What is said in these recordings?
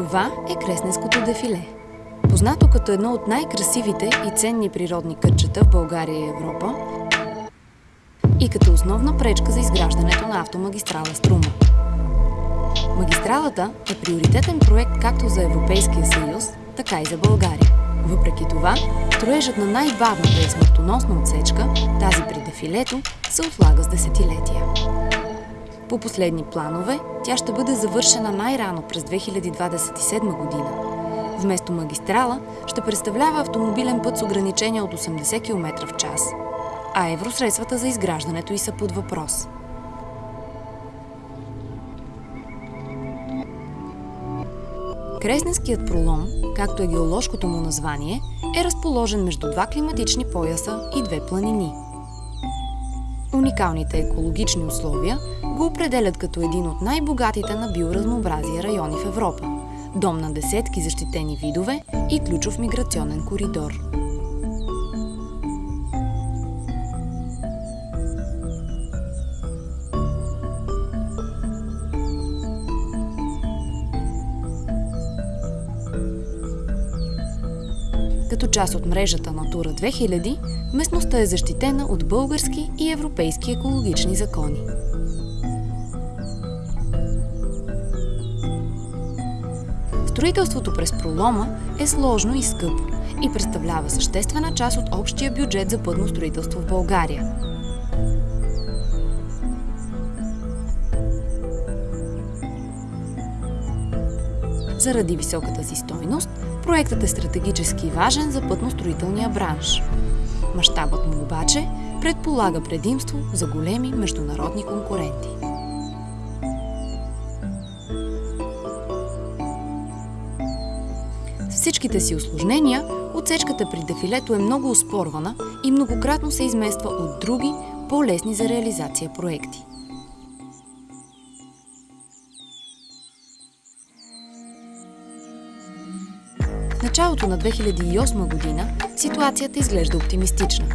Това е Кресненското дефиле. Познато като едно от най-красивите и ценни природни кътчета в България и Европа и като основна пречка за изграждането на автомагистрала Струма. Магистралата е приоритетен проект както за Европейския съюз, така и за България. Въпреки това, строежът на най-бавната и смъртоносна отсечка, тази при дефилето, се отлага с десетилетия. По последни планове, тя ще бъде завършена най-рано през 2027 година. Вместо магистрала ще представлява автомобилен път с ограничение от 80 км в час, а евросредствата за изграждането й са под въпрос. Кресненският пролом, както е геоложкото му название, е разположен между два климатични пояса и две планини. Уникалните екологични условия го определят като един от най-богатите на биоразнообразие райони в Европа, дом на десетки защитени видове и ключов миграционен коридор. Като част от мрежата Натура 2000, местността е защитена от български и европейски екологични закони. Строителството през пролома е сложно и скъпо и представлява съществена част от общия бюджет за пътно строителство в България. Заради високата си стойност, проектът е стратегически важен за пътностроителния бранш. Мащабът му обаче предполага предимство за големи международни конкуренти. С всичките си осложнения, отсечката при дефилето е много оспорвана и многократно се измества от други, по-лесни за реализация проекти. Началото на 2008 година ситуацията изглежда оптимистична.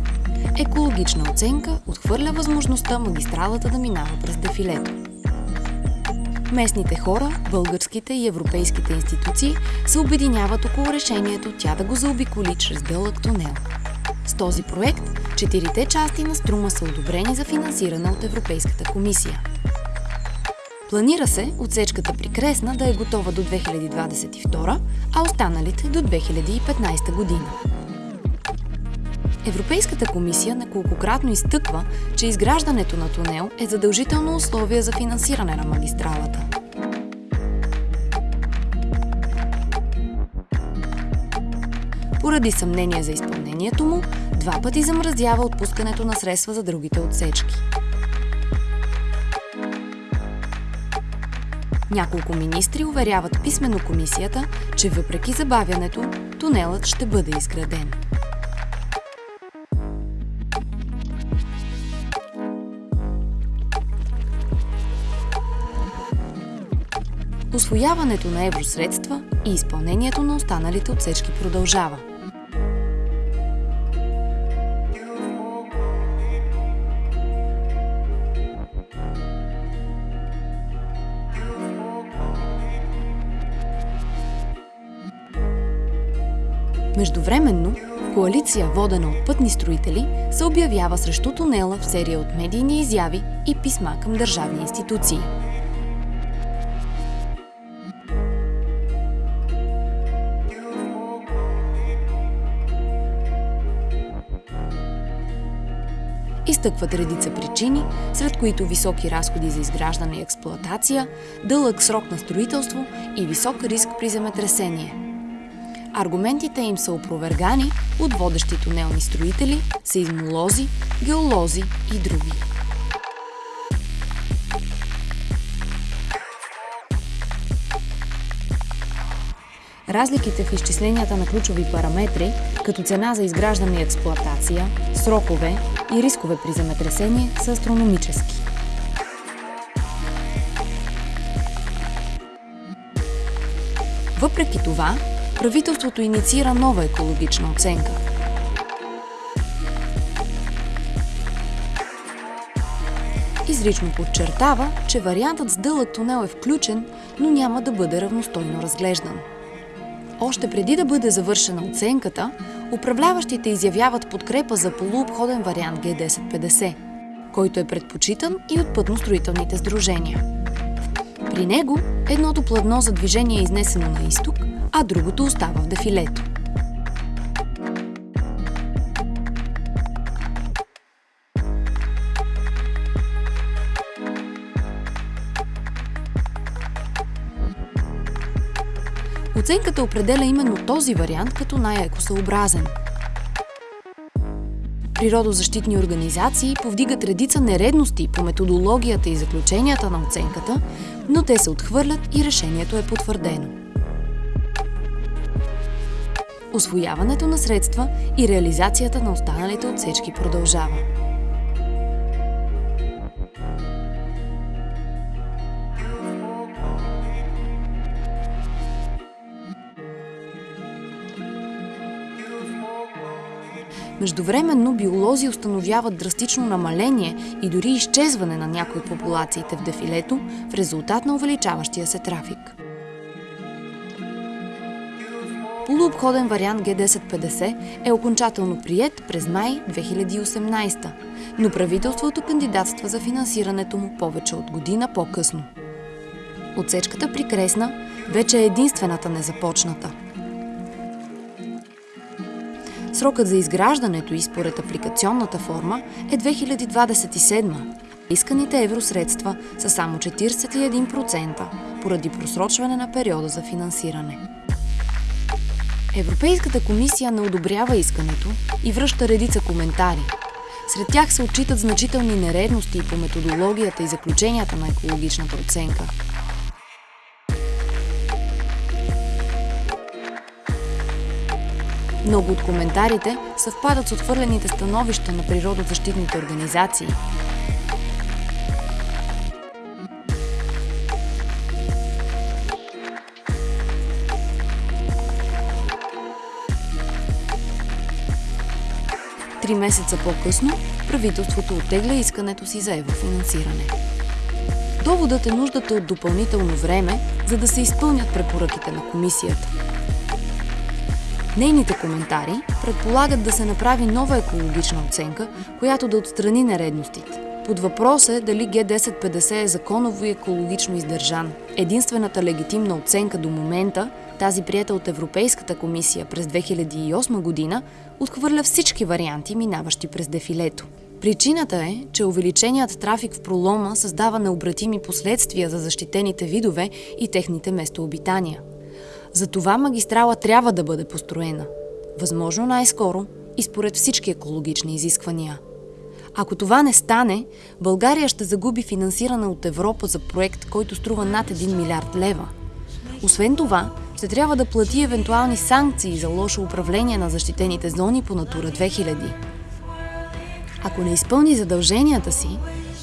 Екологична оценка отхвърля възможността магистралата да минава през дефилето. Местните хора, българските и европейските институции се обединяват около решението тя да го заобиколи чрез дълъг тунел. С този проект четирите части на Струма са одобрени за финансиране от Европейската комисия. Планира се отсечката при Кресна да е готова до 2022, а останалите до 2015 година. Европейската комисия неколкократно изтъква, че изграждането на тунел е задължително условие за финансиране на магистралата. Поради съмнение за изпълнението му, два пъти замразява отпускането на средства за другите отсечки. Няколко министри уверяват писменно комисията, че въпреки забавянето, тунелът ще бъде изграден. Освояването на евросредства и изпълнението на останалите отсечки продължава. Междувременно, коалиция, водена от пътни строители, се обявява срещу тунела в серия от медийни изяви и писма към държавни институции. Изтъкват редица причини, сред които високи разходи за изграждане и експлоатация, дълъг срок на строителство и висок риск при земетресение. Аргументите им са опровергани от водещи тунелни строители, сейзмолози, геолози и други. Разликите в изчисленията на ключови параметри, като цена за изграждане и експлоатация, срокове и рискове при земетресение са астрономически. Въпреки това, правителството инициира нова екологична оценка. Изрично подчертава, че вариантът с дълъг тунел е включен, но няма да бъде равностойно разглеждан. Още преди да бъде завършена оценката, управляващите изявяват подкрепа за полуобходен вариант Г1050, който е предпочитан и от пътностроителните сдружения. При него едното платно за движение е изнесено на изток, а другото остава в дефилето. Оценката определя именно този вариант като най-екосъобразен. Природозащитни организации повдигат редица нередности по методологията и заключенията на оценката, но те се отхвърлят и решението е потвърдено. Освояването на средства и реализацията на останалите отсечки продължава. Междувременно биолози установяват драстично намаление и дори изчезване на някои от популациите в дефилето в резултат на увеличаващия се трафик. Полуобходен вариант Г1050 е окончателно прият през май 2018, но правителството кандидатства за финансирането му повече от година по-късно. Отсечката при Кресна вече е единствената незапочната – Срокът за изграждането и според апликационната форма е 2027. Исканите евросредства са само 41% поради просрочване на периода за финансиране. Европейската комисия не одобрява искането и връща редица коментари. Сред тях се отчитат значителни нередности по методологията и заключенията на екологичната оценка – Много от коментарите съвпадат с отвърлените становища на природозащитните организации. Три месеца по-късно правителството оттегля искането си за еврофинансиране. Доводът е нуждата от допълнително време, за да се изпълнят препоръките на комисията – Нейните коментари предполагат да се направи нова екологична оценка, която да отстрани нередностите. Под въпрос е дали Г1050 е законово и екологично издържан. Единствената легитимна оценка до момента, тази прията от Европейската комисия през 2008 година, отхвърля всички варианти, минаващи през дефилето. Причината е, че увеличеният трафик в пролома създава необратими последствия за защитените видове и техните местообитания. Затова магистрала трябва да бъде построена. Възможно най-скоро и според всички екологични изисквания. Ако това не стане, България ще загуби финансиране от Европа за проект, който струва над 1 милиард лева. Освен това, ще трябва да плати евентуални санкции за лошо управление на защитените зони по Натура 2000. Ако не изпълни задълженията си,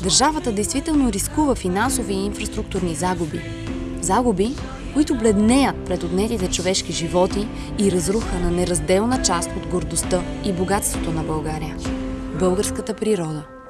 държавата действително рискува финансови и инфраструктурни загуби. Загуби, които бледнеят пред отнетите човешки животи и разруха на неразделна част от гордостта и богатството на България – българската природа.